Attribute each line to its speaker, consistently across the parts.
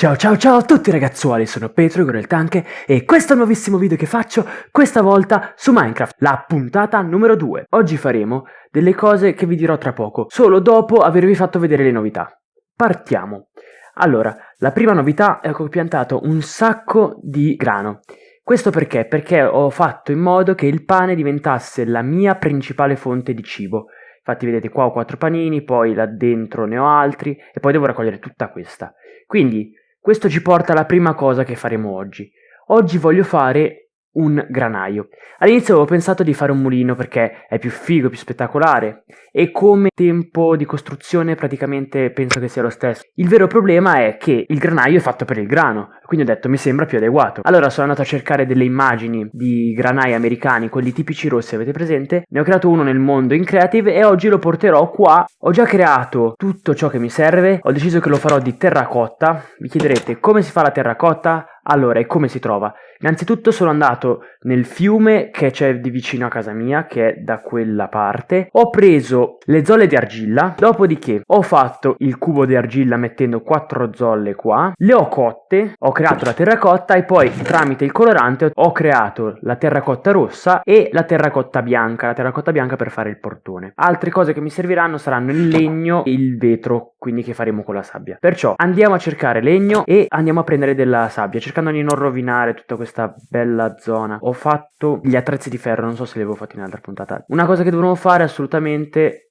Speaker 1: Ciao ciao ciao a tutti ragazzuoli, sono Petro Igor il Tanke e questo è il nuovissimo video che faccio, questa volta su Minecraft, la puntata numero 2. Oggi faremo delle cose che vi dirò tra poco, solo dopo avervi fatto vedere le novità. Partiamo. Allora, la prima novità è che ho piantato un sacco di grano. Questo perché? Perché ho fatto in modo che il pane diventasse la mia principale fonte di cibo. Infatti vedete qua ho quattro panini, poi là dentro ne ho altri e poi devo raccogliere tutta questa. Quindi questo ci porta alla prima cosa che faremo oggi. Oggi voglio fare un granaio. All'inizio avevo pensato di fare un mulino perché è più figo, più spettacolare e come tempo di costruzione praticamente penso che sia lo stesso. Il vero problema è che il granaio è fatto per il grano, quindi ho detto mi sembra più adeguato. Allora sono andato a cercare delle immagini di granai americani, quelli tipici rossi, avete presente? Ne ho creato uno nel mondo in Creative e oggi lo porterò qua. Ho già creato tutto ciò che mi serve, ho deciso che lo farò di terracotta. Vi chiederete come si fa la terracotta? Allora, e come si trova? Innanzitutto sono andato nel fiume che c'è di vicino a casa mia, che è da quella parte. Ho preso le zolle di argilla, dopodiché ho fatto il cubo di argilla mettendo quattro zolle qua, le ho cotte, ho creato la terracotta e poi tramite il colorante ho creato la terracotta rossa e la terracotta bianca, la terracotta bianca per fare il portone. Altre cose che mi serviranno saranno il legno e il vetro, quindi che faremo con la sabbia. Perciò andiamo a cercare legno e andiamo a prendere della sabbia, cercando di non rovinare tutta questa questa bella zona. Ho fatto gli attrezzi di ferro, non so se li avevo fatti in un'altra puntata. Una cosa che dovremmo fare assolutamente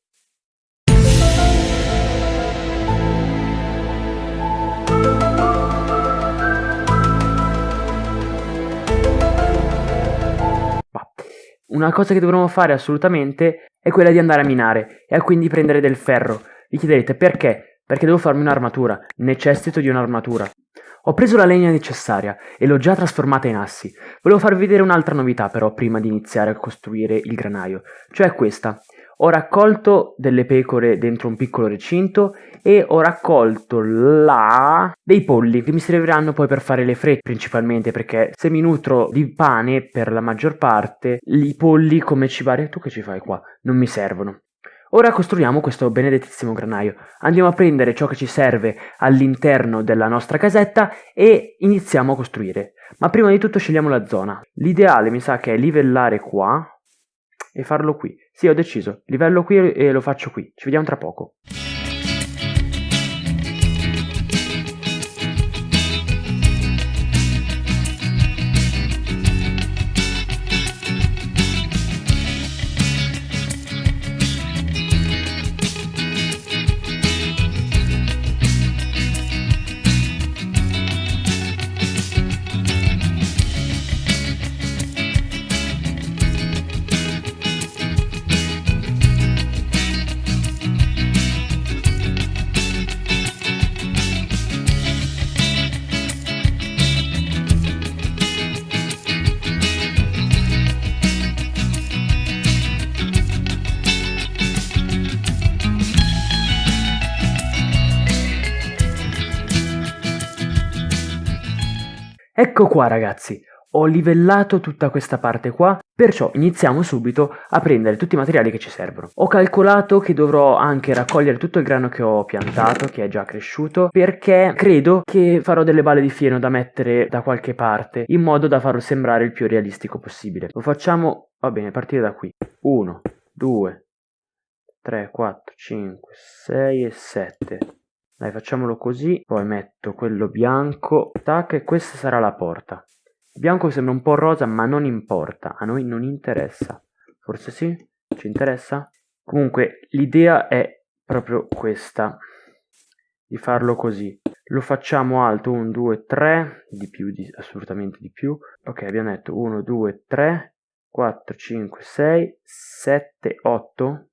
Speaker 1: Una cosa che dovremmo fare assolutamente è quella di andare a minare e quindi prendere del ferro. Vi chiederete perché? Perché devo farmi un'armatura, necessito di un'armatura. Ho preso la legna necessaria e l'ho già trasformata in assi. Volevo farvi vedere un'altra novità però prima di iniziare a costruire il granaio, cioè questa. Ho raccolto delle pecore dentro un piccolo recinto e ho raccolto là dei polli che mi serviranno poi per fare le frette principalmente perché se mi nutro di pane per la maggior parte i polli come cibare tu che ci fai qua non mi servono Ora costruiamo questo benedettissimo granaio. Andiamo a prendere ciò che ci serve all'interno della nostra casetta e iniziamo a costruire. Ma prima di tutto scegliamo la zona. L'ideale mi sa che è livellare qua e farlo qui. Sì, ho deciso. Livello qui e lo faccio qui. Ci vediamo tra poco. Ecco qua ragazzi, ho livellato tutta questa parte qua, perciò iniziamo subito a prendere tutti i materiali che ci servono. Ho calcolato che dovrò anche raccogliere tutto il grano che ho piantato, che è già cresciuto, perché credo che farò delle balle di fieno da mettere da qualche parte, in modo da farlo sembrare il più realistico possibile. Lo facciamo, va bene, partire da qui. 1, 2, 3, 4, 5, 6 e 7. Dai, facciamolo così, poi metto quello bianco, tac, e questa sarà la porta. Il bianco sembra un po' rosa, ma non importa, a noi non interessa. Forse sì? Ci interessa? Comunque, l'idea è proprio questa, di farlo così. Lo facciamo alto, 1, 2, 3, di più, di, assolutamente di più. Ok, abbiamo detto 1, 2, 3, 4, 5, 6, 7, 8,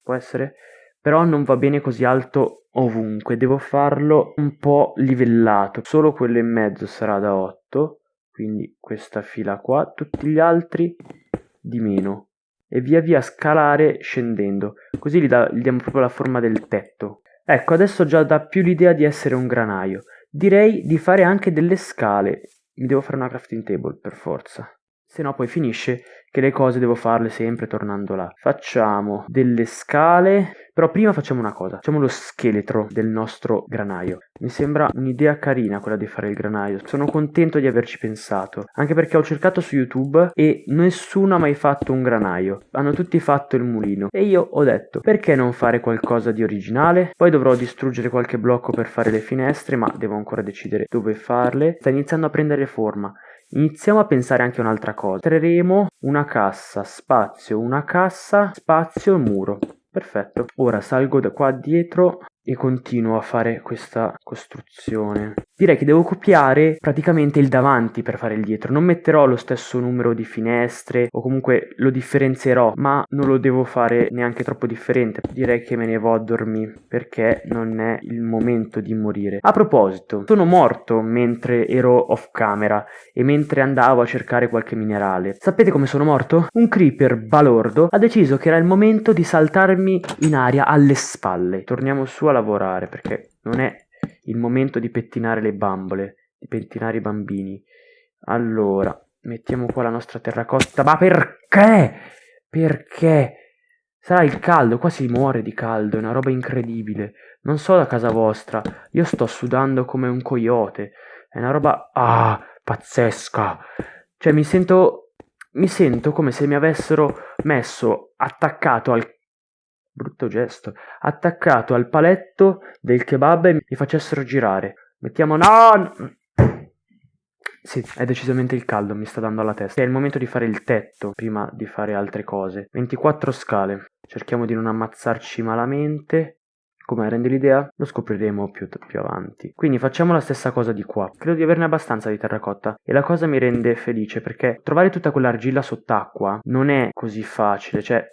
Speaker 1: può essere? Però non va bene così alto ovunque, devo farlo un po' livellato, solo quello in mezzo sarà da 8, quindi questa fila qua, tutti gli altri di meno e via via scalare scendendo, così gli, da, gli diamo proprio la forma del tetto. Ecco, adesso già dà più l'idea di essere un granaio. Direi di fare anche delle scale. Mi devo fare una crafting table per forza. Se no poi finisce che le cose devo farle sempre tornando là. Facciamo delle scale, però prima facciamo una cosa, facciamo lo scheletro del nostro granaio. Mi sembra un'idea carina quella di fare il granaio, sono contento di averci pensato, anche perché ho cercato su YouTube e nessuno ha mai fatto un granaio, hanno tutti fatto il mulino e io ho detto perché non fare qualcosa di originale? Poi dovrò distruggere qualche blocco per fare le finestre, ma devo ancora decidere dove farle. Sta iniziando a prendere forma. Iniziamo a pensare anche a un'altra cosa. Creeremo una cassa, spazio, una cassa, spazio, muro. Perfetto. Ora salgo da qua dietro e continuo a fare questa costruzione. Direi che devo copiare praticamente il davanti per fare il dietro. Non metterò lo stesso numero di finestre o comunque lo differenzierò, ma non lo devo fare neanche troppo differente. Direi che me ne vado a dormire perché non è il momento di morire. A proposito, sono morto mentre ero off camera e mentre andavo a cercare qualche minerale. Sapete come sono morto? Un creeper balordo ha deciso che era il momento di saltarmi in aria alle spalle. Torniamo su a lavorare perché non è il momento di pettinare le bambole, di pettinare i bambini. Allora, mettiamo qua la nostra terracotta. Ma perché? Perché? Sarà il caldo, qua si muore di caldo, è una roba incredibile. Non so da casa vostra, io sto sudando come un coyote. È una roba ah, pazzesca. Cioè mi sento mi sento come se mi avessero messo attaccato al brutto gesto, attaccato al paletto del kebab e mi facessero girare. Mettiamo no! Sì, è decisamente il caldo, mi sta dando alla testa. È il momento di fare il tetto prima di fare altre cose. 24 scale. Cerchiamo di non ammazzarci malamente. Come rende l'idea? Lo scopriremo più, più, avanti. Quindi facciamo la stessa cosa di qua. Credo di averne abbastanza di terracotta. E la cosa mi rende felice perché trovare tutta quell'argilla sott'acqua non è così facile. Cioè,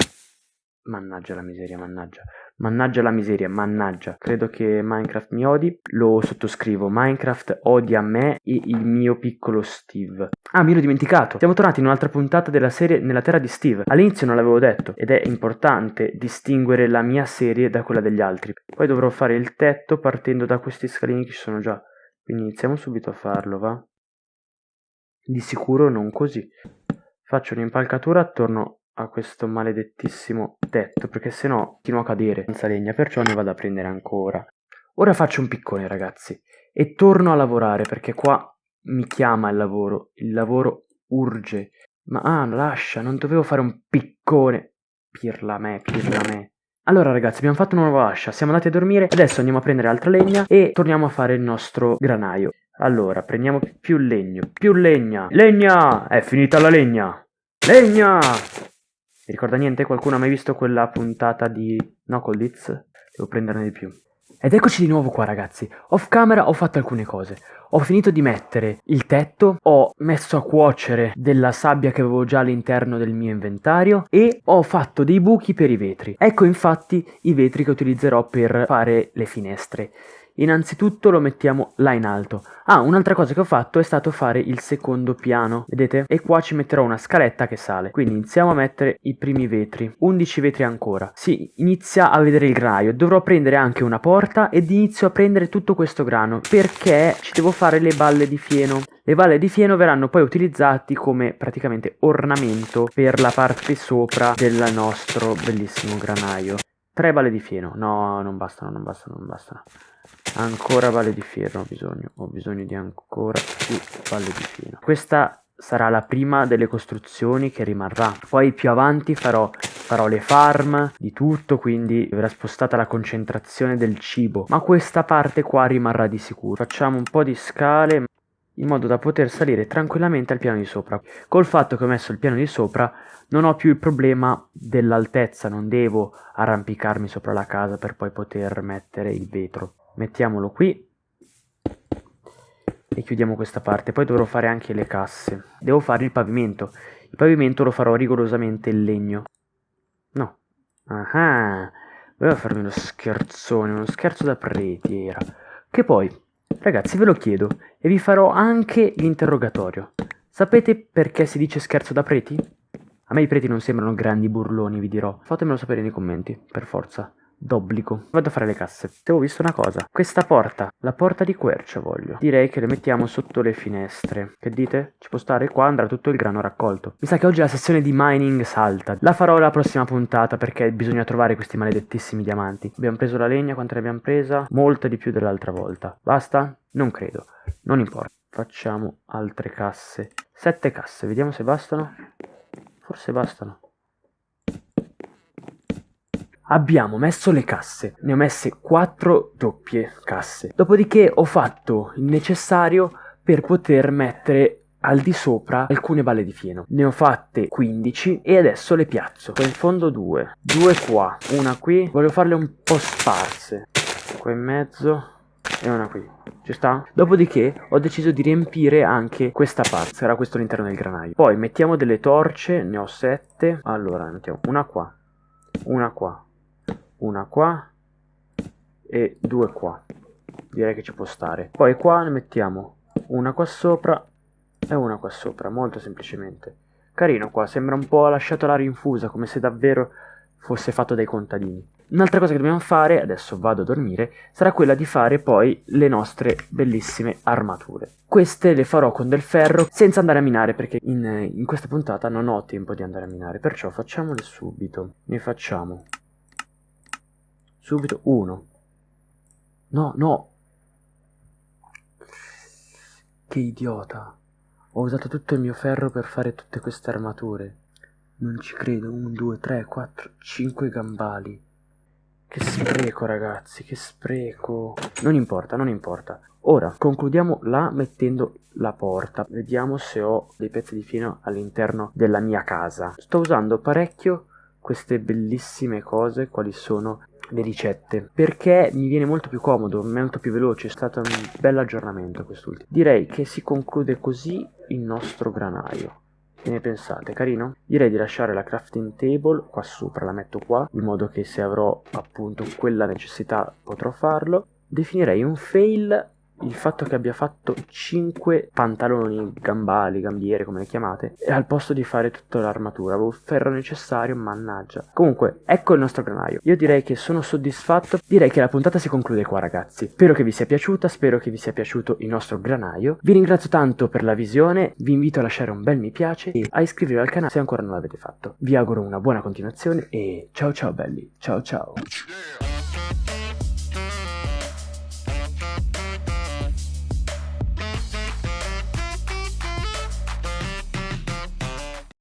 Speaker 1: Mannaggia la miseria, mannaggia. Mannaggia la miseria, mannaggia. Credo che Minecraft mi odi. Lo sottoscrivo. Minecraft odia me e il mio piccolo Steve. Ah, mi ero dimenticato. Siamo tornati in un'altra puntata della serie Nella Terra di Steve. All'inizio non l'avevo detto ed è importante distinguere la mia serie da quella degli altri. Poi dovrò fare il tetto partendo da questi scalini che ci sono già. Quindi iniziamo subito a farlo, va? Di sicuro non così. Faccio un'impalcatura attorno a questo maledettissimo tetto perché sennò continuo a cadere senza legna perciò ne vado a prendere ancora. Ora faccio un piccone ragazzi e torno a lavorare perché qua mi chiama il lavoro il lavoro urge. Ma ah lascia non dovevo fare un piccone. Pirla me pirla me. Allora ragazzi abbiamo fatto una nuova ascia siamo andati a dormire adesso andiamo a prendere altra legna e torniamo a fare il nostro granaio. Allora prendiamo più legno più legna. Legna! È finita la legna! Legna vi ricorda niente? Qualcuno ha mai visto quella puntata di Knuckleditz? Devo prenderne di più. Ed eccoci di nuovo qua ragazzi, off camera ho fatto alcune cose, ho finito di mettere il tetto, ho messo a cuocere della sabbia che avevo già all'interno del mio inventario e ho fatto dei buchi per i vetri. Ecco infatti i vetri che utilizzerò per fare le finestre. Innanzitutto lo mettiamo là in alto. Ah, un'altra cosa che ho fatto è stato fare il secondo piano, vedete? E qua ci metterò una scaletta che sale. Quindi iniziamo a mettere i primi vetri. 11 vetri ancora. Si inizia a vedere il granaio. Dovrò prendere anche una porta ed inizio a prendere tutto questo grano perché ci devo fare le balle di fieno. Le balle di fieno verranno poi utilizzati come praticamente ornamento per la parte sopra del nostro bellissimo granaio. Tre balle di fieno. No, non bastano, non bastano, non bastano. Ancora balle di fieno ho bisogno. Ho bisogno di ancora più balle di fieno. Questa sarà la prima delle costruzioni che rimarrà. Poi più avanti farò, farò le farm di tutto, quindi verrà spostata la concentrazione del cibo. Ma questa parte qua rimarrà di sicuro. Facciamo un po' di scale in modo da poter salire tranquillamente al piano di sopra. Col fatto che ho messo il piano di sopra non ho più il problema dell'altezza, non devo arrampicarmi sopra la casa per poi poter mettere il vetro. Mettiamolo qui e chiudiamo questa parte. Poi dovrò fare anche le casse. Devo fare il pavimento. Il pavimento lo farò rigorosamente in legno. No. Ah, voleva farmi uno scherzone, uno scherzo da preti era. Che poi, ragazzi, ve lo chiedo e vi farò anche l'interrogatorio. Sapete perché si dice scherzo da preti? A me i preti non sembrano grandi burloni, vi dirò. Fatemelo sapere nei commenti, per forza. D'obbligo. Vado a fare le casse. Avevo visto una cosa. Questa porta, la porta di quercia voglio. Direi che le mettiamo sotto le finestre. Che dite? Ci può stare? Qua andrà tutto il grano raccolto. Mi sa che oggi la sessione di mining salta. La farò la prossima puntata perché bisogna trovare questi maledettissimi diamanti. Abbiamo preso la legna, quanta ne abbiamo presa? Molta di più dell'altra volta. Basta? Non credo. Non importa. Facciamo altre casse. Sette casse, vediamo se bastano. Forse bastano. Abbiamo messo le casse, ne ho messe 4 doppie casse. Dopodiché ho fatto il necessario per poter mettere al di sopra alcune balle di fieno. Ne ho fatte 15 e adesso le piazzo. Qua in fondo due, due qua, una qui. Voglio farle un po' sparse. Qua in mezzo e una qui. Ci sta? Dopodiché ho deciso di riempire anche questa parte. Sarà questo l'interno del granaio. Poi mettiamo delle torce, ne ho 7. Allora, mettiamo una qua, una qua, una qua e due qua. Direi che ci può stare. Poi qua ne mettiamo una qua sopra e una qua sopra molto semplicemente. Carino qua sembra un po' lasciato l'aria infusa come se davvero fosse fatto dai contadini. Un'altra cosa che dobbiamo fare, adesso vado a dormire, sarà quella di fare poi le nostre bellissime armature. Queste le farò con del ferro senza andare a minare perché in, in questa puntata non ho tempo di andare a minare, perciò facciamole subito. Ne facciamo Subito uno. No, no. Che idiota. Ho usato tutto il mio ferro per fare tutte queste armature. Non ci credo. 1, 2, 3, 4, 5 gambali. Che spreco, ragazzi, che spreco. Non importa, non importa. Ora, concludiamo là mettendo la porta. Vediamo se ho dei pezzi di fino all'interno della mia casa. Sto usando parecchio queste bellissime cose, quali sono le ricette perché mi viene molto più comodo, molto più veloce, è stato un bel aggiornamento quest'ultimo. Direi che si conclude così il nostro granaio. Che ne pensate? Carino? Direi di lasciare la crafting table qua sopra, la metto qua, in modo che se avrò appunto quella necessità potrò farlo. Definirei un fail il fatto che abbia fatto 5 pantaloni, gambali, gambiere, come le chiamate, al posto di fare tutta l'armatura, avevo il ferro necessario, mannaggia. Comunque, ecco il nostro granaio. Io direi che sono soddisfatto, direi che la puntata si conclude qua ragazzi. Spero che vi sia piaciuta, spero che vi sia piaciuto il nostro granaio. Vi ringrazio tanto per la visione, vi invito a lasciare un bel mi piace e a iscrivervi al canale se ancora non l'avete fatto. Vi auguro una buona continuazione e ciao ciao belli, ciao ciao.